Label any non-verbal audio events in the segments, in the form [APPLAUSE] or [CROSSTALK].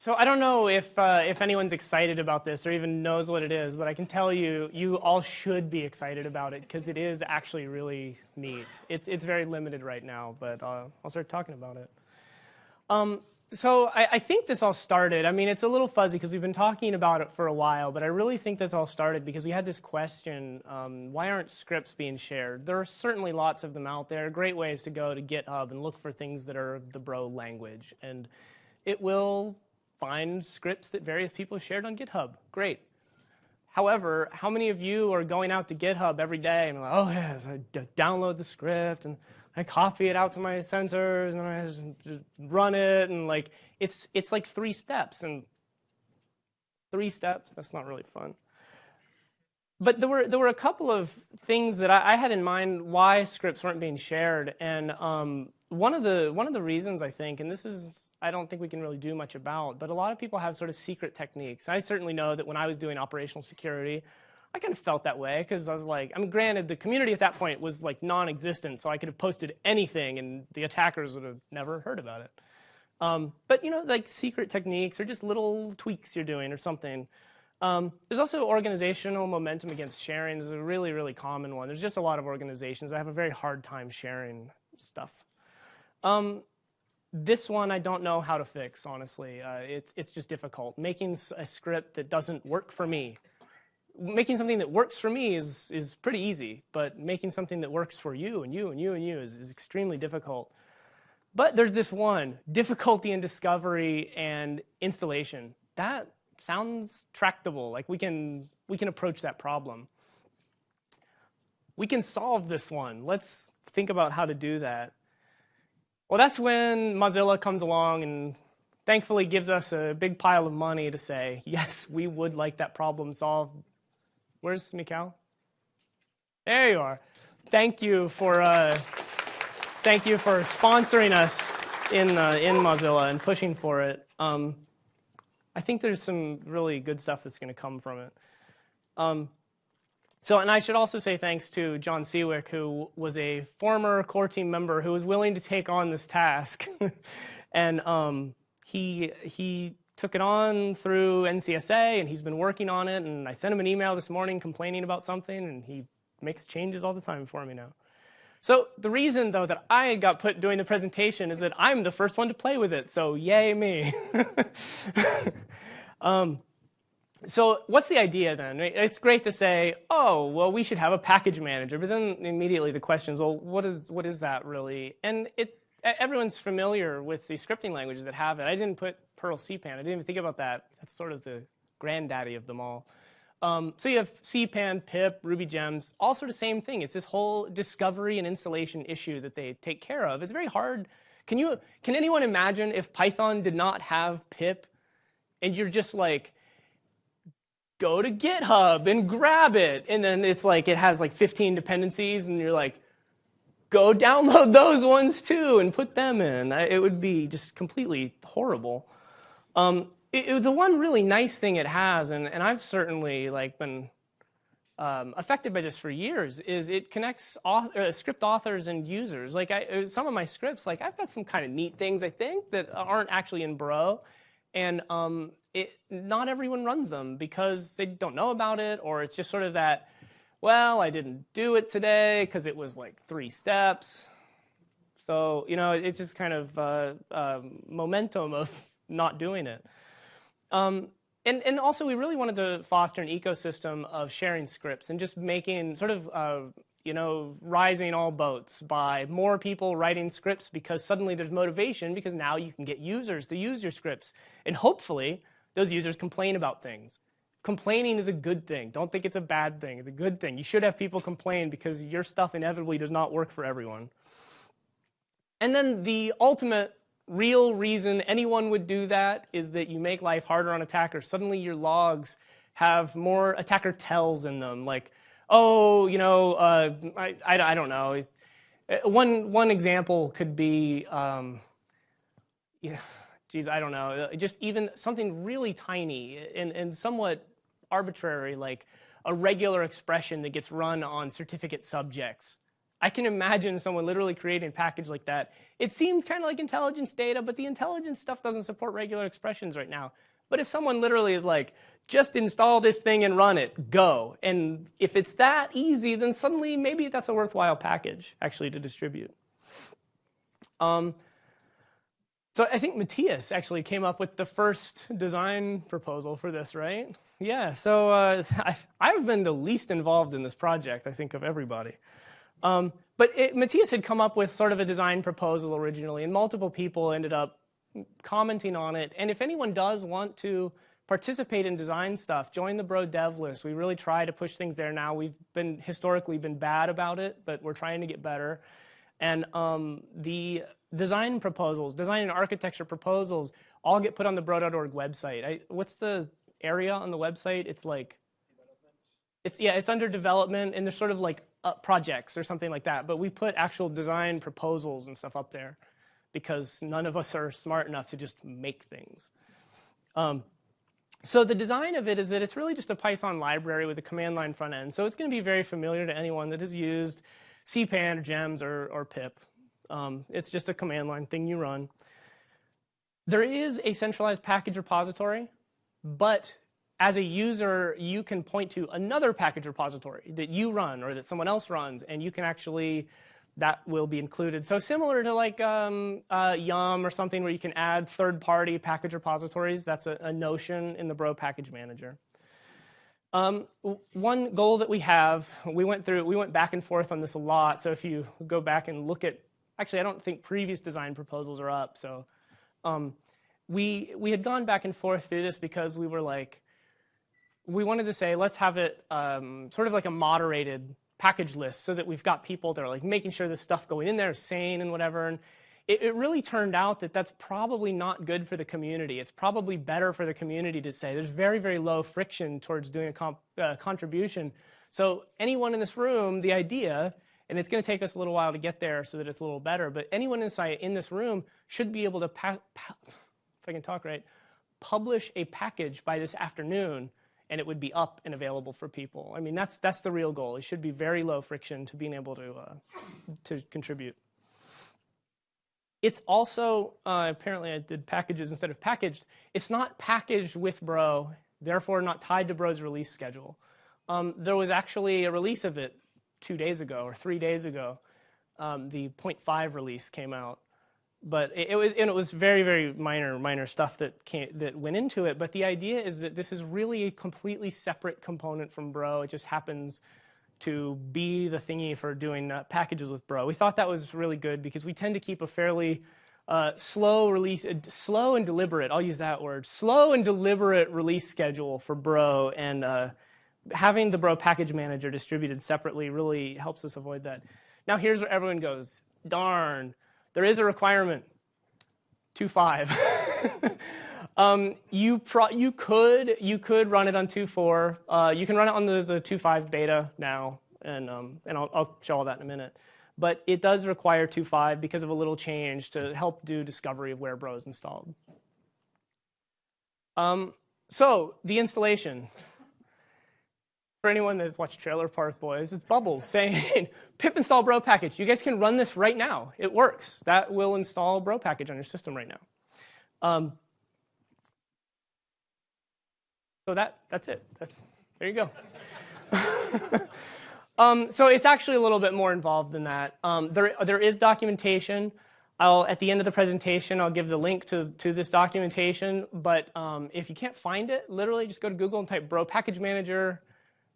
So I don't know if, uh, if anyone's excited about this or even knows what it is, but I can tell you, you all should be excited about it because it is actually really neat. It's, it's very limited right now, but uh, I'll start talking about it. Um, so I, I, think this all started, I mean, it's a little fuzzy because we've been talking about it for a while, but I really think this all started because we had this question, um, why aren't scripts being shared? There are certainly lots of them out there, great ways to go to GitHub and look for things that are the bro language. And it will find scripts that various people shared on GitHub. Great. However, how many of you are going out to GitHub every day and like, oh yes, I download the script and I copy it out to my sensors and I just run it and like it's it's like three steps and three steps. That's not really fun. But there were there were a couple of things that I, I had in mind why scripts weren't being shared, and um, one of the one of the reasons I think, and this is I don't think we can really do much about, but a lot of people have sort of secret techniques. I certainly know that when I was doing operational security, I kind of felt that way because I was like, I mean, granted, the community at that point was like non-existent, so I could have posted anything and the attackers would have never heard about it. Um, but you know, like secret techniques or just little tweaks you're doing or something. Um, there's also organizational momentum against sharing is a really, really common one. There's just a lot of organizations that have a very hard time sharing stuff. Um, this one I don't know how to fix, honestly. Uh, it's, it's just difficult. Making a script that doesn't work for me. Making something that works for me is, is pretty easy, but making something that works for you and you and you and you is, is extremely difficult. But there's this one, difficulty in discovery and installation. That sounds tractable, like we can, we can approach that problem. We can solve this one. Let's think about how to do that. Well, that's when Mozilla comes along and thankfully gives us a big pile of money to say, [LAUGHS] yes, we would like that problem solved. Where's Mikhail? There you are. Thank you for, uh, thank you for sponsoring us in, uh, in Mozilla and pushing for it. Um, I think there's some really good stuff that's going to come from it. Um, so, and I should also say thanks to Jon Siwek, who was a former core team member who was willing to take on this task. [LAUGHS] and um, he, he took it on through NCSA, and he's been working on it. And I sent him an email this morning complaining about something, and he makes changes all the time for me now. So the reason, though, that I got put doing the presentation is that I'm the first one to play with it, so yay me. [LAUGHS] um, so what's the idea then? It's great to say, oh, well, we should have a package manager, but then immediately the question is, well, what is, what is that really? And it, everyone's familiar with the scripting languages that have it. I didn't put Perl CPAN. I didn't even think about that. That's sort of the granddaddy of them all. Um, so you have CPAN, pip, Ruby gems, all sort of same thing. It's this whole discovery and installation issue that they take care of. It's very hard. Can you, can anyone imagine if Python did not have pip and you're just like, go to GitHub and grab it. And then it's like, it has like 15 dependencies and you're like, go download [LAUGHS] those ones too and put them in. It would be just completely horrible. Um, it, it, the one really nice thing it has, and, and I've certainly like been um, affected by this for years, is it connects author, uh, script authors and users. Like I, uh, some of my scripts, like I've got some kind of neat things I think that aren't actually in Bro, and um, it, not everyone runs them because they don't know about it, or it's just sort of that, well, I didn't do it today because it was like three steps. So you know, it's just kind of uh, uh, momentum of [LAUGHS] not doing it. Um, and, and also, we really wanted to foster an ecosystem of sharing scripts and just making sort of, uh, you know, rising all boats by more people writing scripts because suddenly there's motivation because now you can get users to use your scripts. And hopefully, those users complain about things. Complaining is a good thing. Don't think it's a bad thing. It's a good thing. You should have people complain because your stuff inevitably does not work for everyone. And then the ultimate real reason anyone would do that is that you make life harder on attackers. Suddenly your logs have more attacker tells in them, like, oh, you know, uh, I, I, I, don't know. Uh, one, one example could be, um, yeah, geez, I don't know, uh, just even something really tiny and, and somewhat arbitrary, like a regular expression that gets run on certificate subjects I can imagine someone literally creating a package like that. It seems kind of like intelligence data, but the intelligence stuff doesn't support regular expressions right now. But if someone literally is like, just install this thing and run it, go. And if it's that easy, then suddenly maybe that's a worthwhile package actually to distribute. Um, so I think Matthias actually came up with the first design proposal for this, right? Yeah, so uh, [LAUGHS] I, have been the least involved in this project, I think, of everybody. Um, but it, Matthias had come up with sort of a design proposal originally, and multiple people ended up commenting on it. And if anyone does want to participate in design stuff, join the Bro dev list. We really try to push things there now. We've been historically been bad about it, but we're trying to get better. And um, the design proposals, design and architecture proposals, all get put on the bro.org website. I, what's the area on the website? It's like, it's yeah, it's under development, and there's sort of like uh, projects or something like that. But we put actual design proposals and stuff up there because none of us are smart enough to just make things. Um, so the design of it is that it's really just a Python library with a command line front end. So it's going to be very familiar to anyone that has used CPAN or GEMS or, or pip. Um, it's just a command line thing you run. There is a centralized package repository, but as a user, you can point to another package repository that you run or that someone else runs, and you can actually that will be included. So similar to like um, uh, Yum or something where you can add third-party package repositories, that's a, a, notion in the Bro package manager. Um, one goal that we have, we went through, we went back and forth on this a lot. So if you go back and look at, actually I don't think previous design proposals are up. So um, we, we had gone back and forth through this because we were like, we wanted to say, let's have it um, sort of like a moderated package list so that we've got people that are like making sure this stuff going in there is sane and whatever. And it, it, really turned out that that's probably not good for the community. It's probably better for the community to say there's very, very low friction towards doing a comp, uh, contribution. So anyone in this room, the idea, and it's going to take us a little while to get there so that it's a little better, but anyone inside in this room should be able to, if I can talk right, publish a package by this afternoon and it would be up and available for people. I mean, that's, that's the real goal. It should be very low friction to being able to, uh, to contribute. It's also, uh, apparently I did packages instead of packaged. It's not packaged with Bro, therefore not tied to Bro's release schedule. Um, there was actually a release of it two days ago or three days ago. Um, the 0.5 release came out but it, it, was and it was very very minor minor stuff that came, that went into it. But the idea is that this is really a completely separate component from Bro. It just happens to be the thingy for doing uh, packages with Bro. We thought that was really good because we tend to keep a fairly uh, slow release, uh, slow and deliberate. I'll use that word. Slow and deliberate release schedule for Bro, and uh, having the Bro package manager distributed separately really helps us avoid that. Now here's where everyone goes. Darn there is a requirement, 2.5. [LAUGHS] um, you, you, could, you could run it on 2.4. Uh, you can run it on the, the 2.5 beta now, and, um, and I'll, I'll show all that in a minute. But it does require 2.5 because of a little change to help do discovery of where Bro is installed. Um, so the installation for anyone that's watched Trailer Park Boys, it's Bubbles saying, [LAUGHS] pip install bro package. You guys can run this right now. It works. That will install bro package on your system right now. Um, so that, that's it. That's, there you go. [LAUGHS] um, so it's actually a little bit more involved than that. Um, there, there is documentation. I'll, at the end of the presentation, I'll give the link to, to this documentation. But um, if you can't find it, literally just go to Google and type bro package manager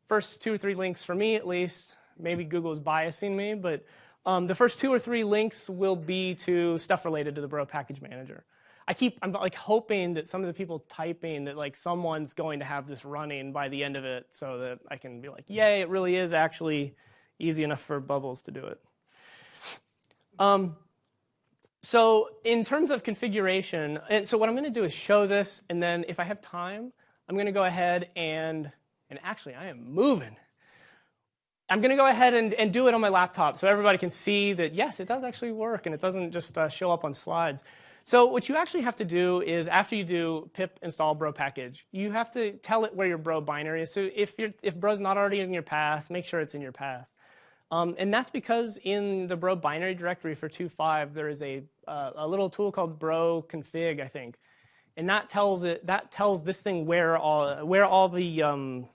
first two or three links for me at least, maybe Google's biasing me, but um, the first two or three links will be to stuff related to the Bro package manager. I keep, I'm like hoping that some of the people typing that like someone's going to have this running by the end of it so that I can be like, yay, it really is actually easy enough for Bubbles to do it. Um, so in terms of configuration, and so what I'm going to do is show this, and then if I have time, I'm going to go ahead and and actually, I am moving. I'm going to go ahead and, and do it on my laptop so everybody can see that, yes, it does actually work and it doesn't just uh, show up on slides. So what you actually have to do is after you do pip install bro package, you have to tell it where your bro binary is. So if, you're, if bro's not already in your path, make sure it's in your path. Um, and that's because in the bro binary directory for 2.5, there is a, uh, a little tool called bro config, I think. And that tells it that tells this thing where all where all the um,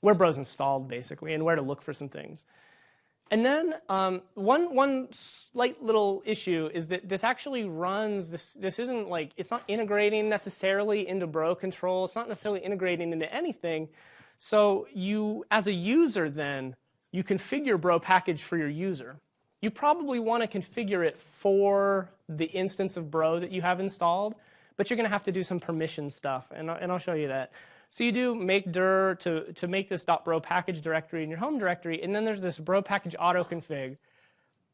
where bro's installed basically and where to look for some things. And then um, one one slight little issue is that this actually runs this this isn't like it's not integrating necessarily into bro control. It's not necessarily integrating into anything. So you as a user then you configure bro package for your user. You probably want to configure it for the instance of bro that you have installed, but you're going to have to do some permission stuff, and, and I'll show you that. So you do make dir to, to make this .bro package directory in your home directory, and then there's this bro package auto config.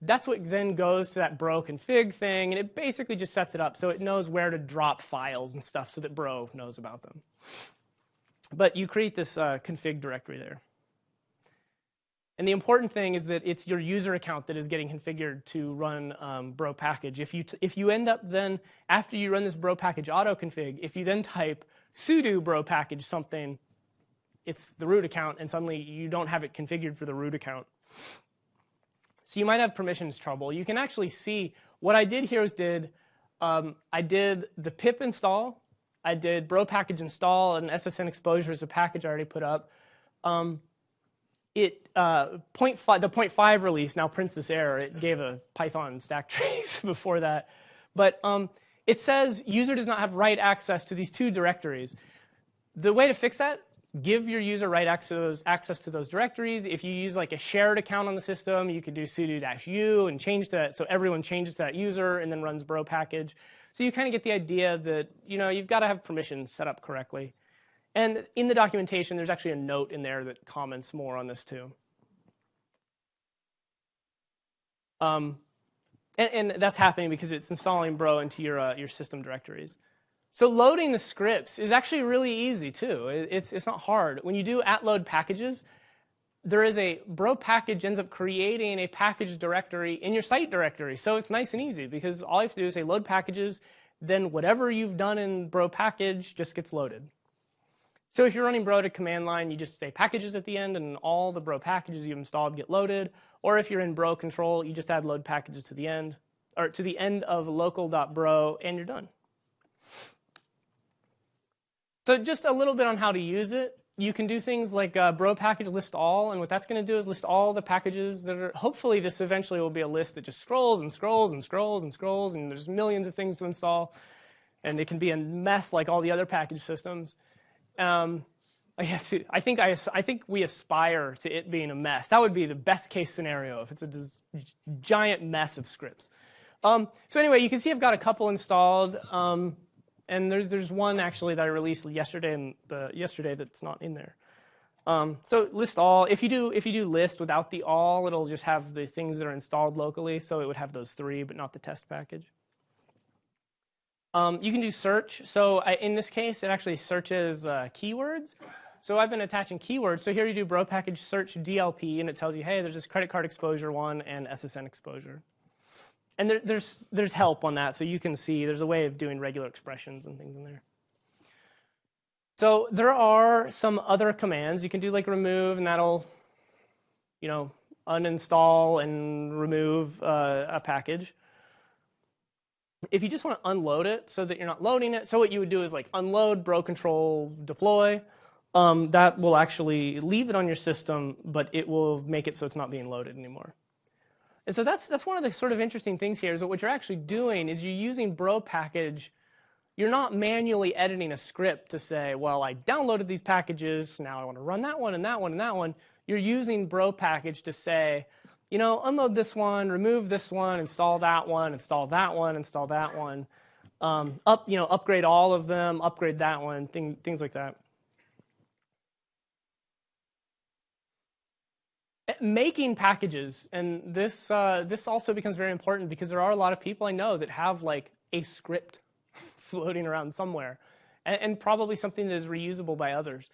That's what then goes to that bro config thing, and it basically just sets it up so it knows where to drop files and stuff so that bro knows about them. But you create this uh, config directory there. And the important thing is that it's your user account that is getting configured to run um, bro package. If you, if you end up then, after you run this bro package auto config, if you then type sudo bro package something, it's the root account, and suddenly you don't have it configured for the root account. So you might have permissions trouble. You can actually see what I did here is did, um, I did the pip install, I did bro package install, and SSN exposure is a package I already put up. Um, it uh, point five, the 0.5 release now prints this error. It gave a Python stack [LAUGHS] trace before that. But um, it says user does not have write access to these two directories. The way to fix that, give your user write access, access to those directories. If you use like a shared account on the system, you could do sudo-u and change that so everyone changes that user and then runs bro package. So you kind of get the idea that you know you've got to have permissions set up correctly. And in the documentation, there's actually a note in there that comments more on this too. Um, and, and, that's happening because it's installing Bro into your, uh, your system directories. So loading the scripts is actually really easy too. It's, it's not hard. When you do at load packages, there is a bro package ends up creating a package directory in your site directory. So it's nice and easy because all you have to do is say load packages, then whatever you've done in bro package just gets loaded. So if you're running bro to command line, you just say packages at the end and all the bro packages you've installed get loaded. Or if you're in bro control, you just add load packages to the end, or to the end of local.bro and you're done. So just a little bit on how to use it. You can do things like uh, bro package list all, and what that's going to do is list all the packages that are, hopefully this eventually will be a list that just scrolls and scrolls and scrolls and scrolls, and there's millions of things to install, and it can be a mess like all the other package systems. Um, I think I, I think we aspire to it being a mess. That would be the best case scenario if it's a giant mess of scripts. Um, so anyway, you can see I've got a couple installed, um, and there's there's one actually that I released yesterday and the yesterday that's not in there. Um, so list all. If you do if you do list without the all, it'll just have the things that are installed locally. So it would have those three, but not the test package. Um, you can do search. So I, in this case, it actually searches uh, keywords. So I've been attaching keywords. So here you do bro package search DLP, and it tells you, hey, there's this credit card exposure one and SSN exposure. And there, there's, there's help on that, so you can see there's a way of doing regular expressions and things in there. So there are some other commands. You can do like remove, and that'll, you know, uninstall and remove uh, a package if you just want to unload it so that you're not loading it, so what you would do is like unload, bro control, deploy. Um, that will actually leave it on your system, but it will make it so it's not being loaded anymore. And so that's, that's one of the sort of interesting things here is that what you're actually doing is you're using bro package. You're not manually editing a script to say, well, I downloaded these packages, now I want to run that one and that one and that one. You're using bro package to say, you know, unload this one, remove this one, install that one, install that one, install that one, um, up, you know, upgrade all of them, upgrade that one, thing, things like that. Eh, making packages, and this, uh, this also becomes very important because there are a lot of people I know that have like a script [LAUGHS] floating around somewhere, and, and probably something that is reusable by others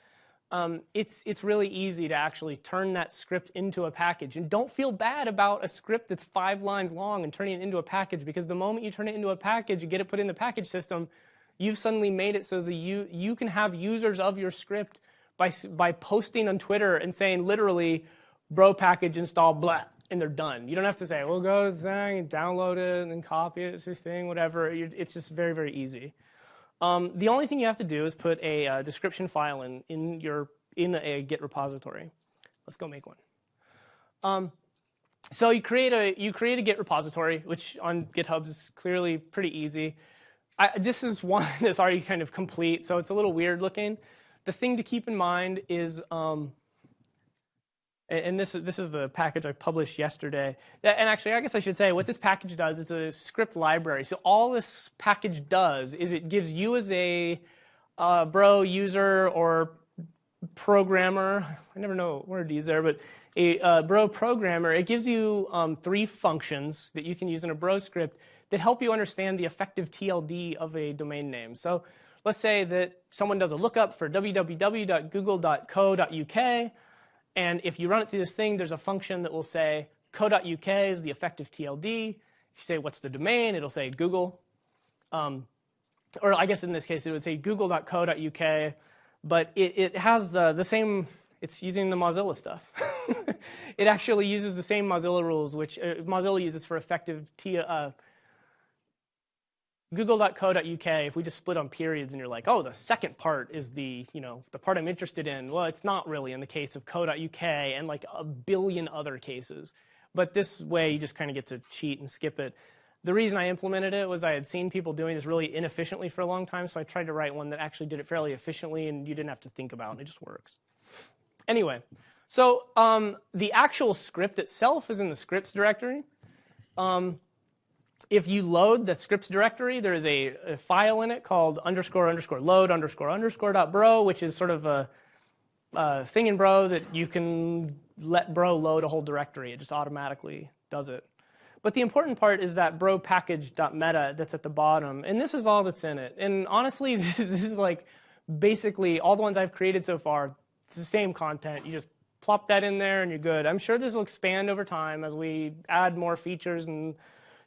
um, it's, it's really easy to actually turn that script into a package. And don't feel bad about a script that's five lines long and turning it into a package because the moment you turn it into a package, you get it put in the package system, you've suddenly made it so that you, you can have users of your script by, by posting on Twitter and saying literally, bro package install blah, and they're done. You don't have to say, well, go to the thing and download it and then copy it to your thing, whatever. It's just very, very easy. Um, the only thing you have to do is put a uh, description file in, in, your, in a Git repository. Let's go make one. Um, so you create a you create a Git repository, which on GitHub is clearly pretty easy. I, this is one [LAUGHS] that's already kind of complete, so it's a little weird looking. The thing to keep in mind is, um, and this is this is the package I published yesterday. And actually, I guess I should say what this package does. It's a script library. So all this package does is it gives you as a uh, bro user or programmer. I never know what word to use there, but a uh, Bro programmer, it gives you um, three functions that you can use in a Bro script that help you understand the effective TLD of a domain name. So let's say that someone does a lookup for www.google.co.uk, and if you run it through this thing, there's a function that will say co.uk is the effective TLD. If you say what's the domain, it'll say Google. Um, or I guess in this case, it would say google.co.uk, but it, it has the, the same it's using the Mozilla stuff. [LAUGHS] it actually uses the same Mozilla rules, which uh, Mozilla uses for effective T, uh, google.co.uk, if we just split on periods and you're like, oh, the second part is the, you know, the part I'm interested in. Well, it's not really in the case of co.uk and like a billion other cases. But this way you just kind of get to cheat and skip it. The reason I implemented it was I had seen people doing this really inefficiently for a long time, so I tried to write one that actually did it fairly efficiently and you didn't have to think about, and it just works. Anyway, so um, the actual script itself is in the scripts directory. Um, if you load the scripts directory, there is a, a, file in it called underscore underscore load underscore underscore dot bro, which is sort of a, a thing in bro that you can let bro load a whole directory. It just automatically does it. But the important part is that bro package.meta that's at the bottom, and this is all that's in it. And honestly, [LAUGHS] this, this is like basically all the ones I've created so far. It's the same content. You just plop that in there and you're good. I'm sure this will expand over time as we add more features and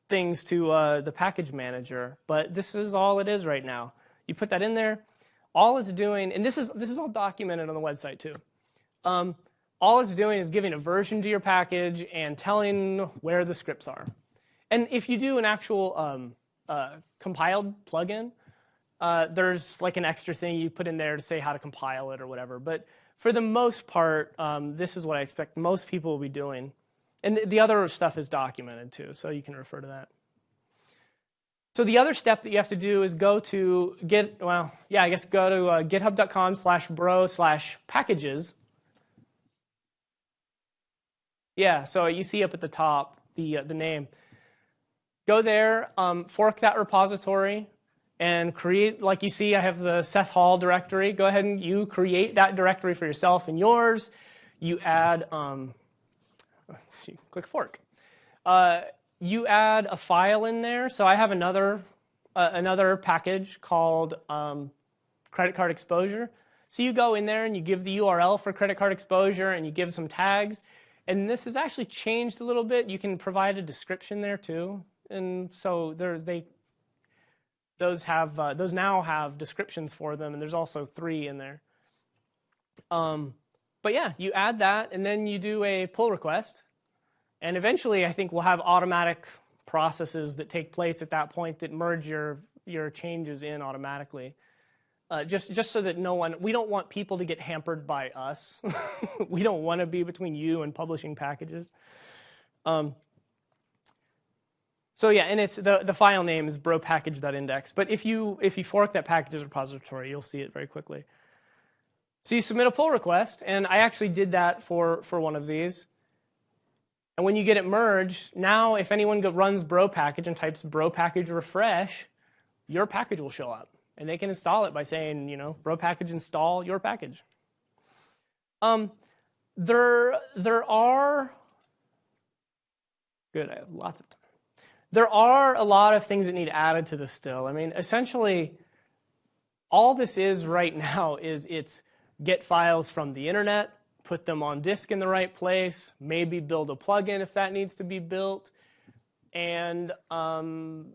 things to uh, the package manager, but this is all it is right now. You put that in there. All it's doing, and this is, this is all documented on the website too. Um, all it's doing is giving a version to your package and telling where the scripts are. And if you do an actual um, uh, compiled plugin, uh, there's like an extra thing you put in there to say how to compile it or whatever. But for the most part, um, this is what I expect most people will be doing. And the, the other stuff is documented too, so you can refer to that. So the other step that you have to do is go to get, well, yeah, I guess go to uh, github.com slash bro slash packages. Yeah, so you see up at the top the, uh, the name. Go there, um, fork that repository, and create, like you see, I have the Seth Hall directory. Go ahead and you create that directory for yourself and yours. You add, um, [LAUGHS] click fork. Uh, you add a file in there. So I have another, uh, another package called um, credit card exposure. So you go in there and you give the URL for credit card exposure and you give some tags. And this has actually changed a little bit. You can provide a description there too. And so they those have uh, those now have descriptions for them, and there's also three in there. Um, but yeah, you add that, and then you do a pull request, and eventually, I think we'll have automatic processes that take place at that point that merge your your changes in automatically. Uh, just just so that no one we don't want people to get hampered by us. [LAUGHS] we don't want to be between you and publishing packages. Um, so yeah, and it's the, the file name is bropackage.index. But if you if you fork that packages repository, you'll see it very quickly. So you submit a pull request, and I actually did that for, for one of these. And when you get it merged, now if anyone runs bro package and types bro package refresh, your package will show up. And they can install it by saying, you know, bro package install your package. Um, there, there are, good, I have lots of time there are a lot of things that need added to this still. I mean, essentially, all this is right [LAUGHS] now is it's get files from the internet, put them on disk in the right place, maybe build a plugin if that needs to be built, and um,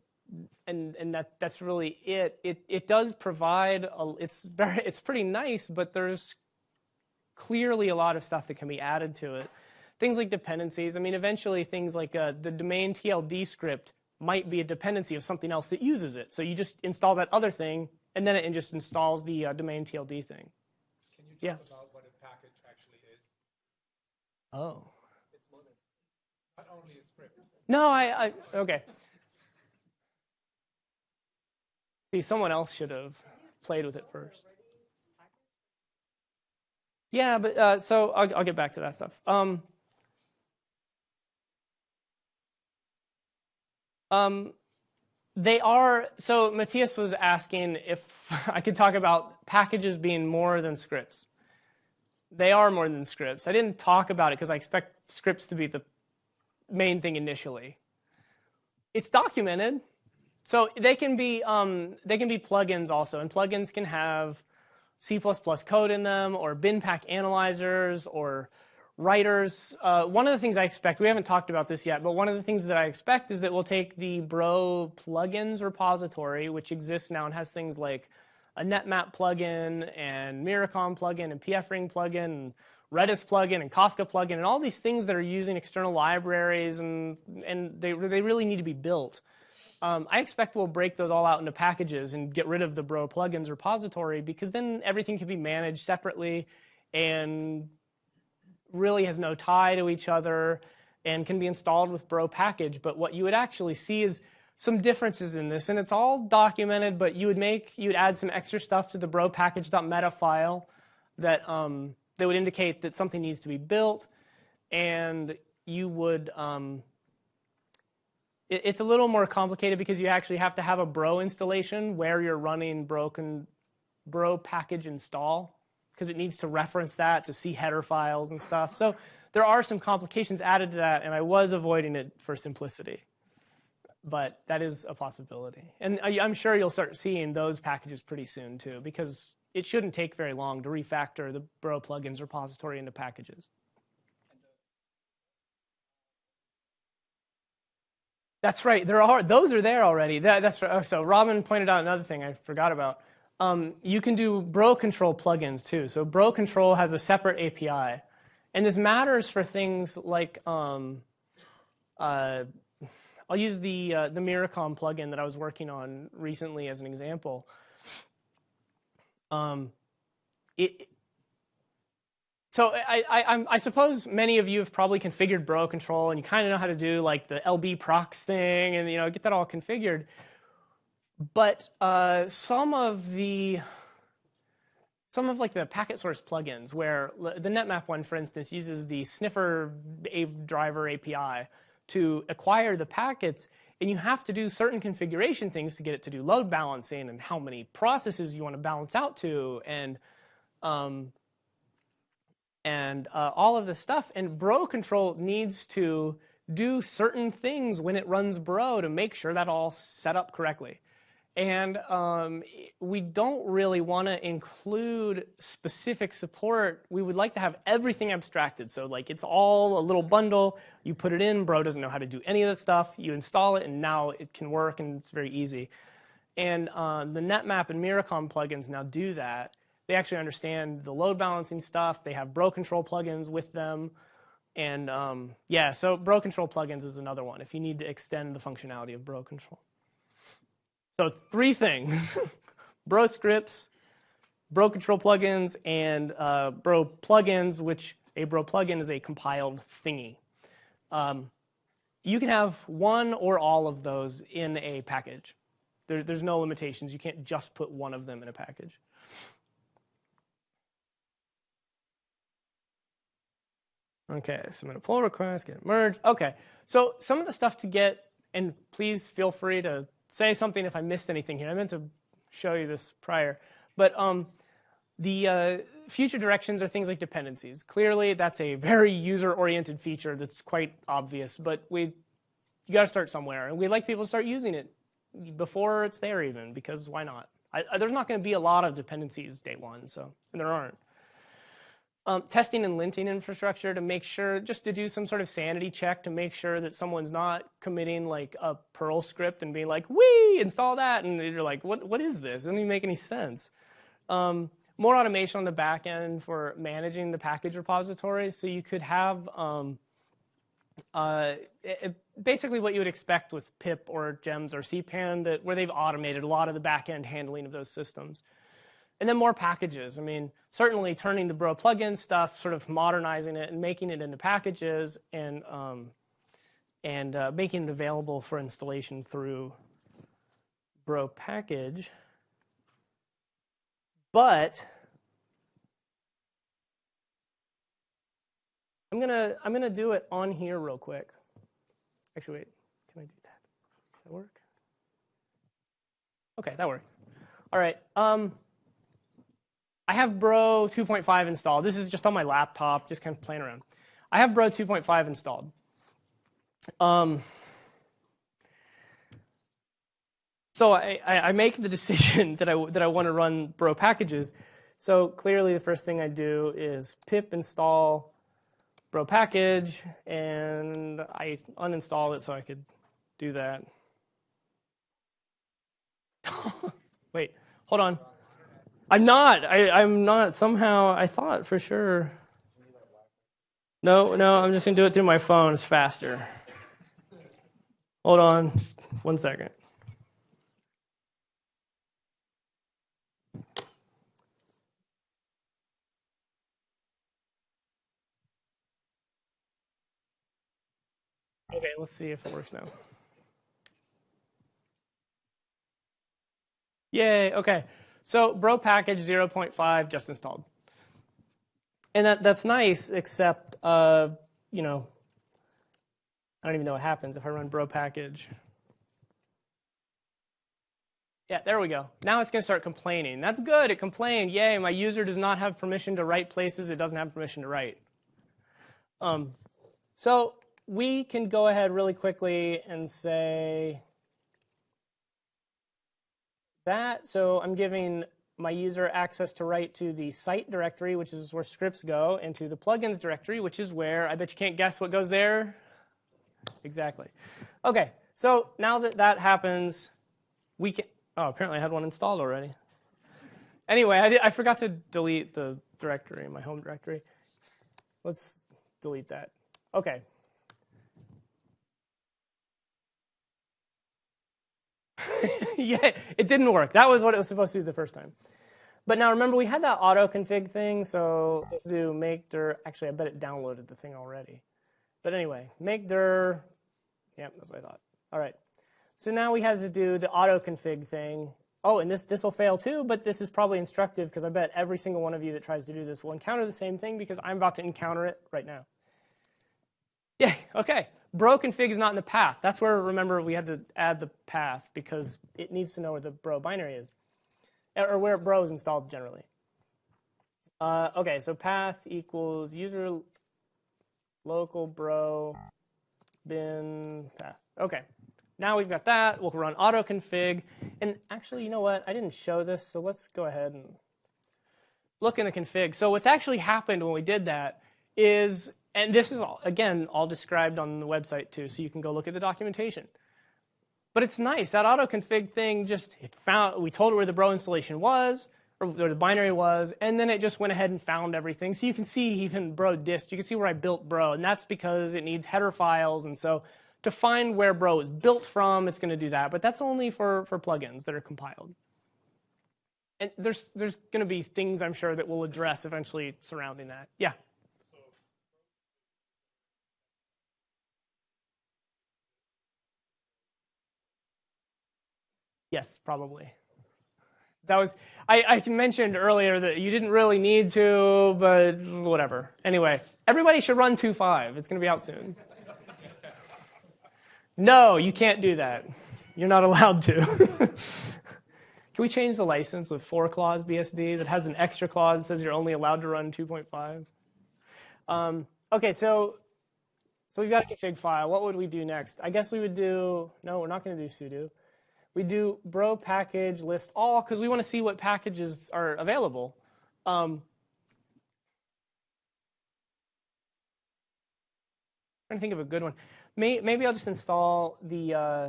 and and that that's really it. It it does provide a, it's very [LAUGHS] it's pretty nice, but there's clearly a lot of stuff that can be added to it things like dependencies. I mean, eventually things like uh, the domain TLD script might be a dependency of something else that uses it. So you just install that other thing, and then it just installs the uh, domain TLD thing. Can you talk Yeah. about what a package actually is? Oh. It's more than not only a script. No, I, I okay. See, someone else should have played with it first. Yeah, but uh, so I'll, I'll get back to that stuff. Um, um, they are, so Matthias was asking if [LAUGHS] I could talk about packages being more than scripts. They are more than scripts. I didn't talk about it because I expect scripts to be the main thing initially. It's documented, so they can be um, they can be plugins also, and plugins can have C++ code in them, or BinPAC analyzers, or writers. Uh, one of the things I expect, we haven't talked about this yet, but one of the things that I expect is that we'll take the Bro plugins repository, which exists now and has things like a NetMap plugin and Myricom plugin and PFRing plugin and Redis plugin and Kafka plugin and all these things that are using external libraries and, and they, they really need to be built. Um, I expect we'll break those all out into packages and get rid of the Bro plugins repository because then everything can be managed separately and really has no tie to each other and can be installed with Bro package. But what you would actually see is some differences in this, and it's all documented. But you would make you would add some extra stuff to the Bro package.meta file that um, that would indicate that something needs to be built, and you would. Um, it, it's a little more complicated because you actually have to have a Bro installation where you're running broken Bro package install because it needs to reference that to see header files and stuff. So there are some complications added to that, and I was avoiding it for simplicity. But that is a possibility. And I'm sure you'll start seeing those packages pretty soon too, because it shouldn't take very long to refactor the Bro plugins repository into packages. That's right. There are those are there already. That, that's right. Oh, so. Robin pointed out another thing I forgot about. Um, you can do Bro Control plugins too. So Bro Control has a separate API, and this matters for things like um, uh, I'll use the uh, the Myricom plugin that I was working on recently as an example. Um, it, so I, I, I'm- suppose many of you have probably configured Bro Control and you kind of know how to do like the LB procs thing and you know get that all configured. But uh, some of the some of like the packet source plugins where the NetMap one, for instance, uses the sniffer driver API to acquire the packets, and you have to do certain configuration things to get it to do load balancing and how many processes you want to balance out to, and um, and uh, all of this stuff. And Bro Control needs to do certain things when it runs Bro to make sure that all set up correctly. And um, we don't really want to include specific support. We would like to have everything abstracted. So like it's all a little bundle. You put it in, Bro doesn't know how to do any of that stuff. You install it, and now it can work, and it's very easy. And um, the NetMap and Myricom plugins now do that. They actually understand the load balancing stuff. They have Bro Control plugins with them. And um, yeah, so Bro Control plugins is another one if you need to extend the functionality of Bro Control. So three things, [LAUGHS] Bro scripts, Bro Control plugins, and uh, Bro plugins, which a Bro plugin is a compiled thingy. Um, you can have one or all of those in a package. There, there's no limitations. You can't just put one of them in a package. Okay, submit a pull request, get merged. Okay, so some of the stuff to get, and please feel free to say something if I missed anything here. I meant to show you this prior, but um, the uh, future directions are things like dependencies. Clearly, that's a very user-oriented feature that's quite obvious, but we you got to start somewhere, and we'd like people to start using it before it's there even, because why not? I, there's not going to be a lot of dependencies day one, so and there aren't. Um, testing and linting infrastructure to make sure, just to do some sort of sanity check to make sure that someone's not committing like a Perl script and being like, "We install that," and you're like, "What? What is this? Doesn't even make any sense." Um, more automation on the back end for managing the package repositories. So you could have um, uh, it- it- basically what you would expect with pip or gems or cpan that where they've automated a lot of the back end handling of those systems and then more packages i mean certainly turning the bro plugin stuff sort of modernizing it and making it into packages and um, and uh, making it available for installation through bro package but I'm gonna I'm gonna do it on here real quick. Actually, wait, can I do that? Does that work? Okay, that worked. All right. Um, I have Bro 2.5 installed. This is just on my laptop, just kind of playing around. I have Bro 2.5 installed. Um, so I, I, make the [LAUGHS] decision that I that I want to run Bro packages. So clearly, the first thing I do is pip install bro package and I uninstall it so I could do that. [LAUGHS] Wait, hold on. I'm not. I, I'm not. Somehow I thought for sure. No, no, I'm just gonna do it through my phone. It's faster. Hold on, just one second. Okay, let's see if it works now. Yay, okay. So bro package 0.5 just installed. And that, that's nice, except, uh, you know, I don't even know what happens if I run bro package. Yeah, there we go. Now it's going to start complaining. That's good. It complained. Yay, my user does not have permission to write places it doesn't have permission to write. Um, so we can go ahead really quickly and say that. So I'm giving my user access to write to the site directory, which is where scripts go, and to the plugins directory, which is where, I bet you can't guess what goes there. Exactly. Okay, so now that that happens, we can, oh, apparently I had one installed already. Anyway, I, did, I forgot to delete the directory, my home directory. Let's delete that. Okay, [LAUGHS] [LAUGHS] yeah, it didn't work. That was what it was supposed to do the first time. But now remember, we had that auto config thing, so let's do make dir. Actually, I bet it downloaded the thing already. But anyway, make dir. Yep, that's what I thought. All right. So now we have to do the auto config thing. Oh, and this this will fail too, but this is probably instructive because I bet every single one of you that tries to do this will encounter the same thing because I'm about to encounter it right now. Yeah, okay. Bro config is not in the path. That's where, remember, we had to add the path because it needs to know where the bro binary is, or where bro is installed generally. Uh, okay, so path equals user local bro bin path. Okay, now we've got that. We'll run auto config. And actually, you know what? I didn't show this, so let's go ahead and look in the config. So what's actually happened when we did that is and this is all, again all described on the website too, so you can go look at the documentation. But it's nice that auto config thing. Just it found we told it where the bro installation was, or where the binary was, and then it just went ahead and found everything. So you can see even bro dist. You can see where I built bro, and that's because it needs header files, and so to find where bro is built from, it's going to do that. But that's only for for plugins that are compiled. And there's there's going to be things I'm sure that we'll address eventually surrounding that. Yeah. Yes, probably. That was I, I mentioned earlier that you didn't really need to, but whatever. Anyway, everybody should run 2.5. It's going to be out soon. No, you can't do that. You're not allowed to. [LAUGHS] Can we change the license with four clause BSD that has an extra clause that says you're only allowed to run 2.5? Um, okay, so so we've got a config file. What would we do next? I guess we would do no, we're not going to do sudo we do bro package list all because we want to see what packages are available. Um, trying to think of a good one. May, maybe I'll just install the uh,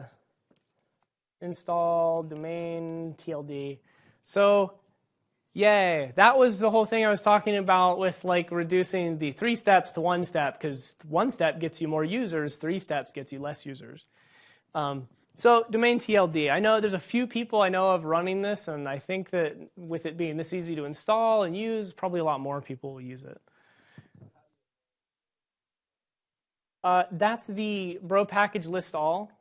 install domain TLD. So Yay. That was the whole thing I was talking about with like reducing the three steps to one step because one step gets you more users, three steps gets you less users. Um, so domain TLD, I know there's a few people I know of running this and I think that with it being this easy to install and use, probably a lot more people will use it. Uh, that's the bro package list all.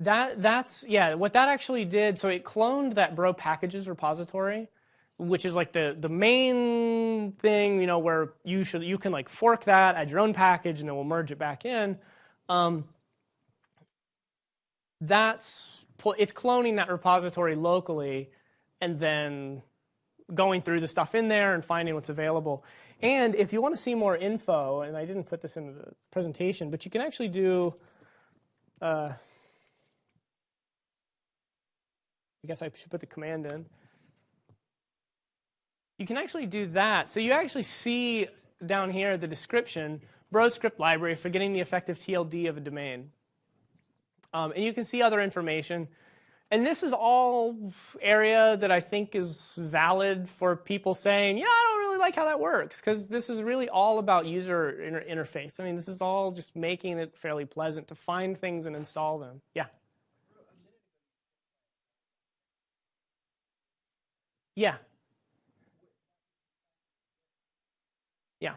That that's yeah. What that actually did, so it cloned that bro packages repository, which is like the the main thing, you know, where you should you can like fork that, add your own package, and then we'll merge it back in. Um, that's it's cloning that repository locally, and then going through the stuff in there and finding what's available. And if you want to see more info, and I didn't put this in the presentation, but you can actually do. Uh, I guess I should put the command in. You can actually do that. So you actually see down here the description, bro script library for getting the effective TLD of a domain. Um, and you can see other information. And this is all area that I think is valid for people saying, yeah, I don't really like how that works, because this is really all about user inter interface. I mean, this is all just making it fairly pleasant to find things and install them. Yeah. Yeah. Yeah.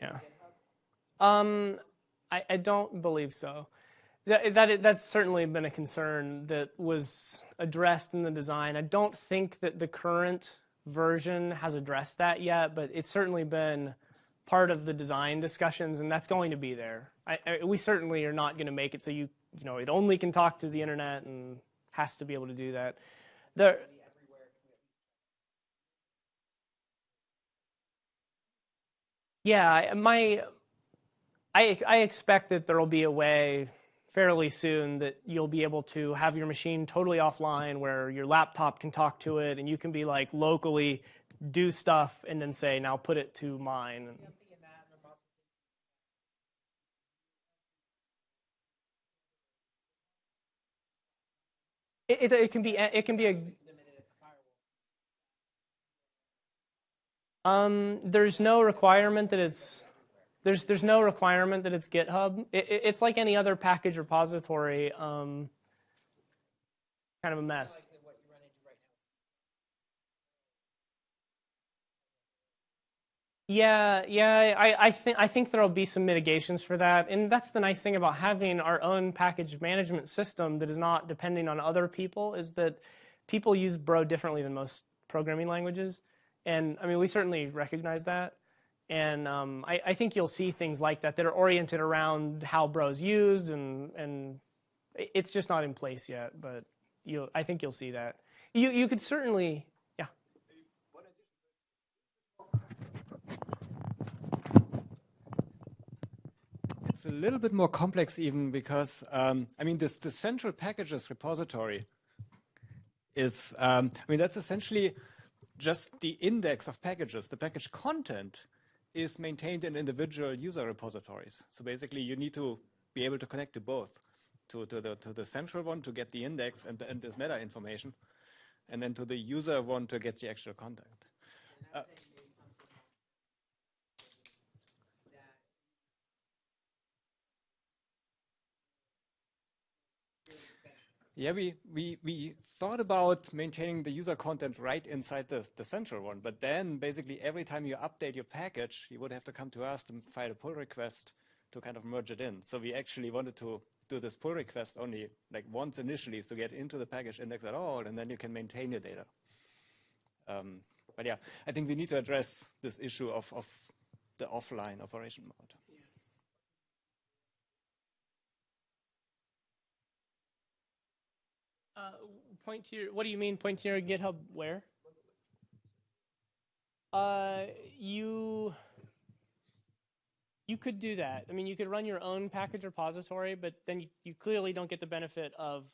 Yeah. Um, I, I don't believe so. That, that that's certainly been a concern that was addressed in the design. I don't think that the current version has addressed that yet, but it's certainly been part of the design discussions, and that's going to be there. I, I, we certainly are not going to make it so you you know it only can talk to the internet and has to be able to do that. There. Yeah, my I I expect that there will be a way fairly soon that you'll be able to have your machine totally offline where your laptop can talk to it and you can be like locally do stuff and then say now put it to mine. It, it, it can be it can be a um there's no requirement that it's there's there's no requirement that it's GitHub. It, it, it's like any other package repository. Um, kind of a mess. Yeah, yeah, I, I think I think there'll be some mitigations for that, and that's the nice thing about having our own package management system that is not depending on other people. Is that people use Bro differently than most programming languages, and I mean we certainly recognize that, and um, I, I think you'll see things like that that are oriented around how Bro's used, and and it's just not in place yet, but you I think you'll see that. You you could certainly yeah. It's a little bit more complex even because, um, I mean, this the central packages repository is, um, I mean, that's essentially just the index of packages. The package content is maintained in individual user repositories. So basically you need to be able to connect to both, to, to, the, to the central one to get the index and, and this meta information, and then to the user one to get the actual content. Uh, Yeah, we, we, we thought about maintaining the user content right inside the, the central one, but then basically every time you update your package, you would have to come to us to file a pull request to kind of merge it in. So we actually wanted to do this pull request only like once initially to get into the package index at all, and then you can maintain your data. Um, but yeah, I think we need to address this issue of, of the offline operation mode. Uh, point to your, what do you mean point to your GitHub where? Uh, you, you could do that. I mean, you could run your own package repository, but then you, you clearly don't get the benefit of.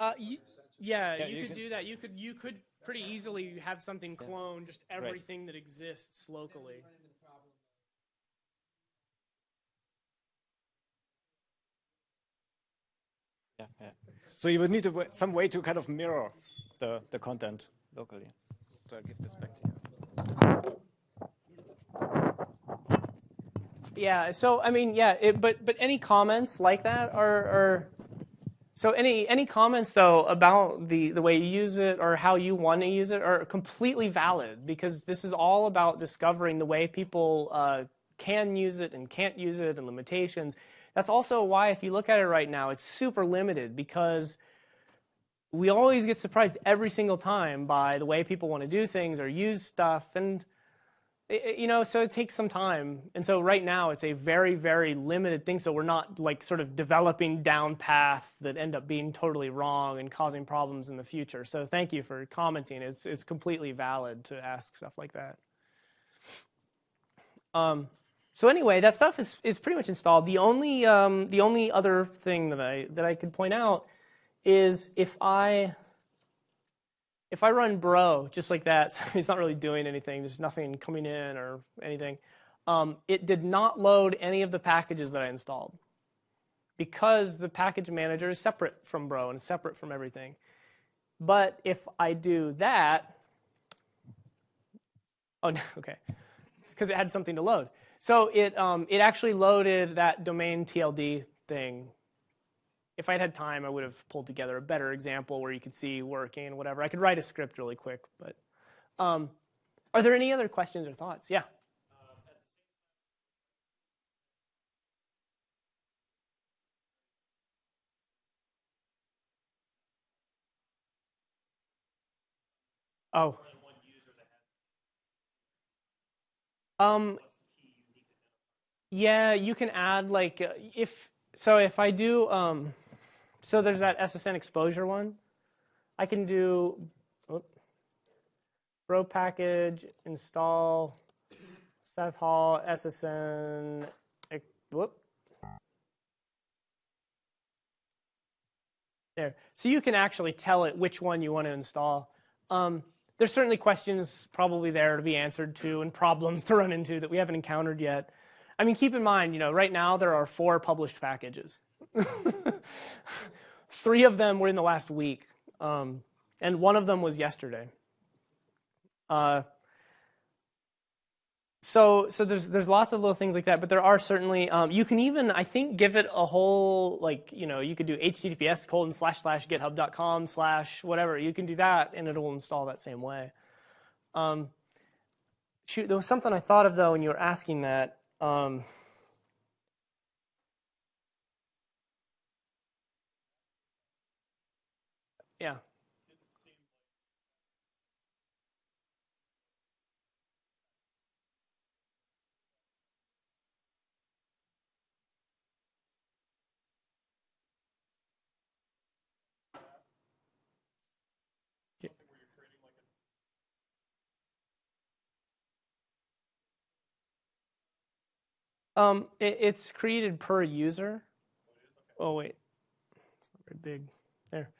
Uh, you, yeah, Yeah, you, you could can- do that. You could you could pretty easily have something clone just everything that exists locally. Yeah. So you would need some way to kind of mirror the, the content locally. So I'll give this back to you. Yeah. So I mean, yeah. It, but but any comments like that are are. So any any comments though about the the way you use it or how you want to use it are completely valid because this is all about discovering the way people uh, can use it and can't use it and limitations. That's also why if you look at it right now, it's super limited because we always get surprised every single time by the way people want to do things or use stuff and it- you know so it takes some time. And so right now it's a very very limited thing so we're not like sort of developing down paths that end up being totally wrong and causing problems in the future. So thank you for commenting. It's it's completely valid to ask stuff like that. Um, so anyway that stuff is, is pretty much installed the only um, the only other thing that i that i could point out is if i if I run bro just like that, [LAUGHS] so it's not really doing anything, there's nothing coming in or anything, um, it did not load any of the packages that I installed because the package manager is separate from bro and separate from everything. But if I do that, oh no, [LAUGHS] okay, it's because it had something to load. So it, um, it actually loaded that domain TLD thing if I'd had time, I would have pulled together a better example where you could see working and whatever. I could write a script really quick, but um, are there any other questions or thoughts? Yeah. Oh. Um, yeah, you can add like uh, if so if I do um, so there's that SSN exposure one. I can do oop, bro package install Seth Hall SSN whoop. There. So you can actually tell it which one you want to install. Um, there's certainly questions probably there to be answered to and problems [LAUGHS] to run into that we haven't encountered yet. I mean, keep in mind, you know, right now there are four published packages. [LAUGHS] Three of them were in the last week, um, and one of them was yesterday. Uh, so, so there's there's lots of little things like that, but there are certainly um, you can even I think give it a whole like you know you could do HTTPS colon slash slash GitHub.com slash whatever you can do that and it will install that same way. Um, shoot, there was something I thought of though when you were asking that. Um, yeah. Um, it, it's created per user. Oh wait, it's not very big. There.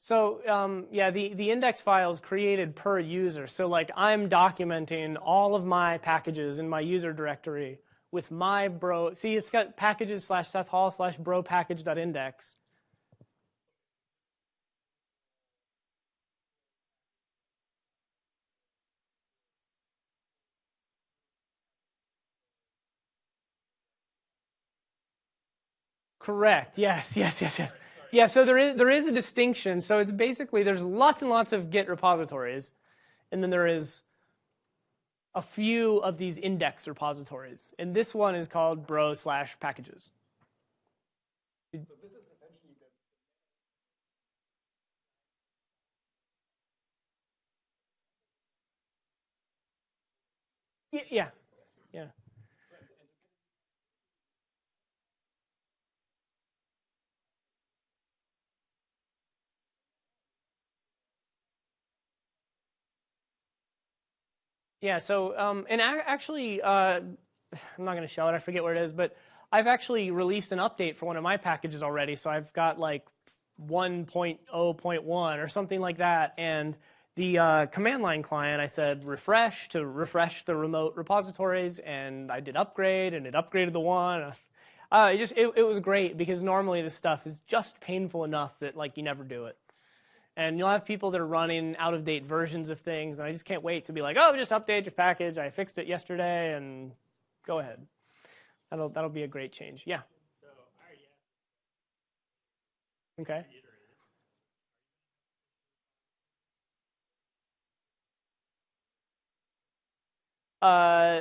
So um, yeah, the the index file is created per user. So like I'm documenting all of my packages in my user directory with my bro. See, it's got packages slash Seth Hall slash bro package dot index. Correct. Yes, yes, yes, yes. Yeah, so there is there is a distinction. So it's basically there's lots and lots of Git repositories, and then there is a few of these index repositories. And this one is called bro slash packages. Yeah. Yeah, so, um, and ac- actually, uh, [SIGHS] I'm not going to show it, I forget where it is, but I've actually released an update for one of my packages already. So I've got like 1.0.1 or something like that. And the uh, command line client, I said refresh to refresh the remote repositories, and I did upgrade, and it upgraded the one. Uh, it just it, it was great because normally this stuff is just painful enough that like you never do it. And you'll have people that are running out of date versions of things, and I just can't wait to be like, oh, just update your package. I fixed it yesterday, and go ahead. That'll that'll be a great change. Yeah. Okay. Uh,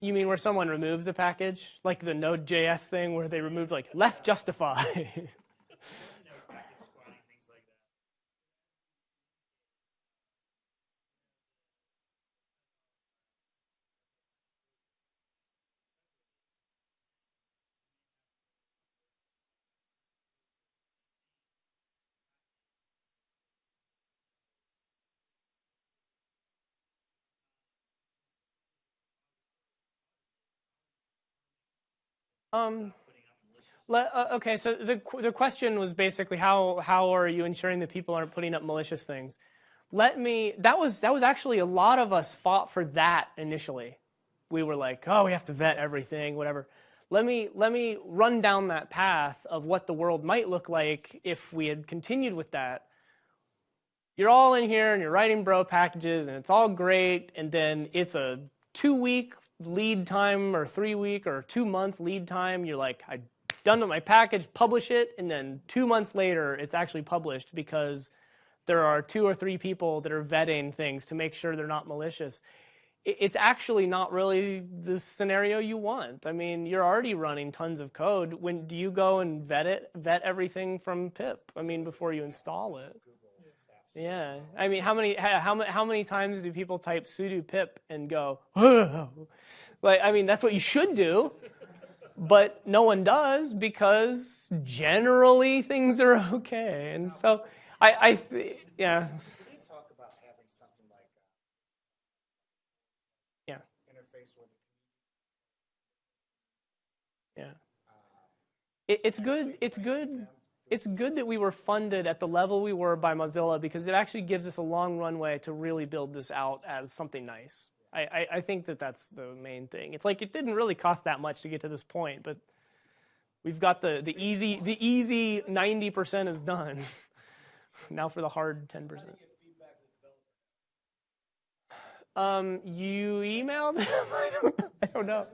you mean where someone removes a package, like the Node.js thing where they removed like left justify? [LAUGHS] Um, le- uh, okay, so the the question was basically how how are you ensuring that people aren't putting up malicious things? Let me. That was that was actually a lot of us fought for that initially. We were like, oh, we have to vet everything, whatever. Let me let me run down that path of what the world might look like if we had continued with that. You're all in here and you're writing bro packages and it's all great, and then it's a two week lead time or three week or two month lead time. You're like, I done with my package, publish it, and then two months later, it's actually published because there are two or three people that are vetting things to make sure they're not malicious. It's actually not really the scenario you want. I mean, you're already running tons of code. When do you go and vet it, vet everything from pip? I mean, before you install it. Yeah, I mean, how many how how many times do people type sudo pip and go, oh. [LAUGHS] like I mean, that's what you should do, but no one does because generally things are okay, and so I I yeah. talk about having something like uh, Yeah. interface with Yeah. Uh, it, it's good. It's good. It's good that we were funded at the level we were by Mozilla because it actually gives us a long runway to really build this out as something nice. I, I, I think that that's the main thing. It's like it didn't really cost that much to get to this point, but we've got the, the easy the easy 90% is done. [LAUGHS] now for the hard 10%. Um, you emailed them? I [LAUGHS] don't, I don't know.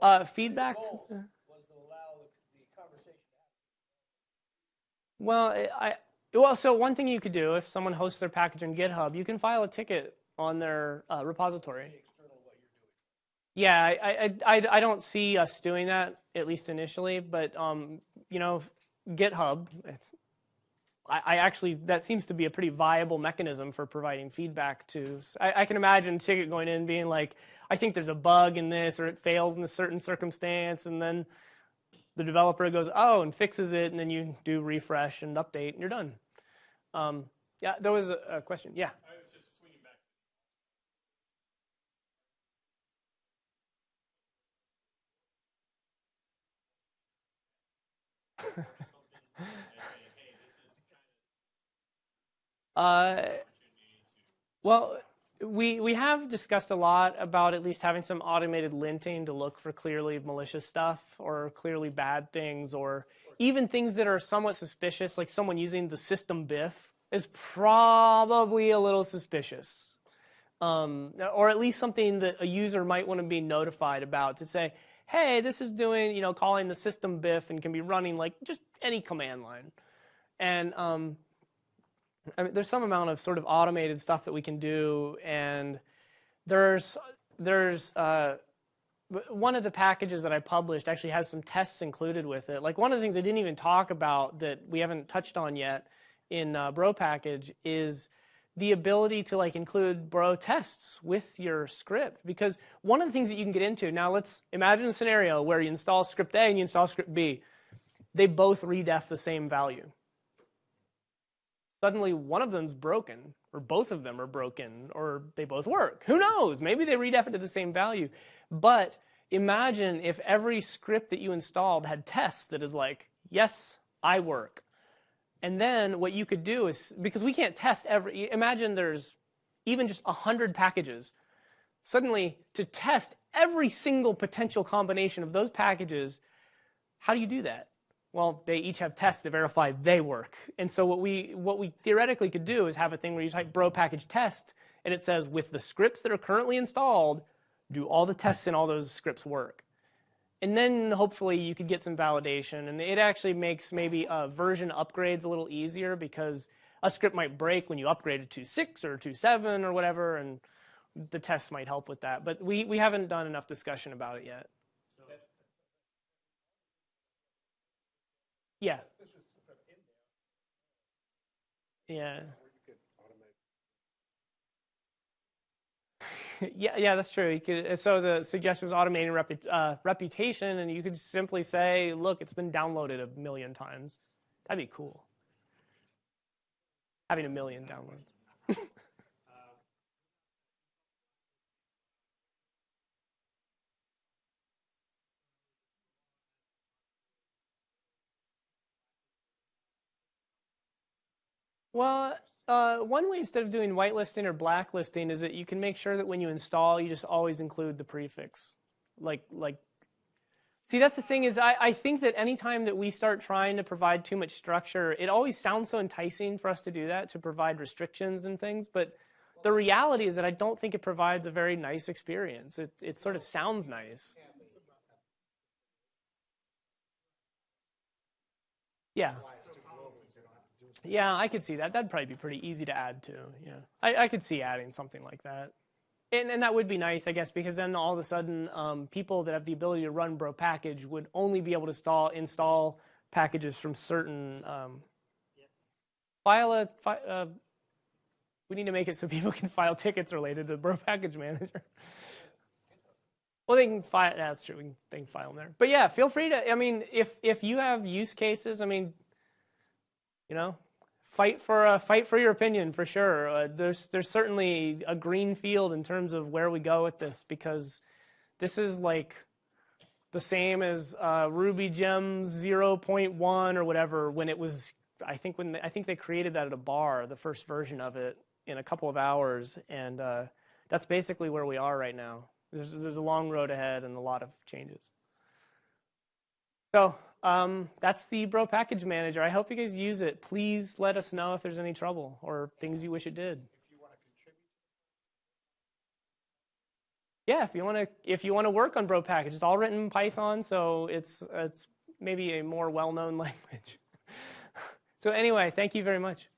Uh, feedback. To, Well, I well, so one thing you could do if someone hosts their package in GitHub, you can file a ticket on their uh, repository. Yeah, I, I, I, I don't see us doing that at least initially, but um, you know, GitHub, it's I, I actually that seems to be a pretty viable mechanism for providing feedback to. I, I can imagine a ticket going in being like, I think there's a bug in this, or it fails in a certain circumstance, and then the developer goes, oh, and fixes it, and then you do refresh and update, and you're done. Um, yeah, there was a, a question. Yeah. I was just swinging back. [LAUGHS] Uh, well, we we have discussed a lot about at least having some automated linting to look for clearly malicious stuff or clearly bad things or even things that are somewhat suspicious like someone using the system BiF is probably a little suspicious. Um, or at least something that a user might want to be notified about to say hey this is doing you know calling the system BiF and can be running like just any command line. And um, I mean, there's some amount of sort of automated stuff that we can do, and there's there's uh, one of the packages that I published actually has some tests included with it. Like one of the things I didn't even talk about that we haven't touched on yet in uh, Bro package is the ability to like include Bro tests with your script. Because one of the things that you can get into now, let's imagine a scenario where you install script A and you install script B. They both redef the same value suddenly one of them's broken, or both of them are broken, or they both work. Who knows? Maybe they redef it to the same value. But imagine if every script that you installed had tests that is like, yes, I work. And then what you could do is because we can't test every. Imagine there's even just hundred packages. Suddenly, to test every single potential combination of those packages, how do you do that? Well, they each have tests to verify they work. And so what we what we theoretically could do is have a thing where you type bro package test and it says with the scripts that are currently installed, do all the tests in all those scripts work? And then hopefully you could get some validation and it actually makes maybe uh, version upgrades a little easier because a script might break when you upgrade it to 6 or to 7 or whatever and the tests might help with that. But we, we haven't done enough discussion about it yet. Yeah. Yeah. [LAUGHS] yeah, yeah, that's true. You could, so the suggestion was automating repu, uh, reputation, and you could simply say, "Look, it's been downloaded a million times." That'd be cool. Having a million downloads. Well, uh, one way instead of doing whitelisting or blacklisting is that you can make sure that when you install, you just always include the prefix. Like, like. See, that's the thing is I, I think that anytime that we start trying to provide too much structure, it always sounds so enticing for us to do that, to provide restrictions and things. But the reality is that I don't think it provides a very nice experience. It, it sort of sounds nice. Yeah. Yeah, I could see that. That'd probably be pretty easy to add to. Yeah, I, I could see adding something like that, and and that would be nice, I guess, because then all of a sudden, um, people that have the ability to run Bro package would only be able to install install packages from certain. Um, file a. Fi, uh, we need to make it so [LAUGHS] people can file tickets related to Bro Package Manager. Well, they can file. That's true. We can, they can file them there. But yeah, feel free to. I mean, if if you have use cases, I mean, you know, fight for uh, fight for your opinion for sure. Uh, there's there's certainly a green field in terms of where we go with this because this is like the same as uh, Ruby Gems 0.1 or whatever when it was. I think when they, I think they created that at a bar, the first version of it in a couple of hours, and uh, that's basically where we are right now. There's there's a long road ahead and a lot of changes. So um, that's the Bro Package Manager. I hope you guys use it. Please let us know if there's any trouble or things you wish it did. Yeah, if you want to, if you want to work on Bro Package, it's all written in Python, so it's it's maybe a more well-known [LAUGHS] language. so anyway, thank you very much.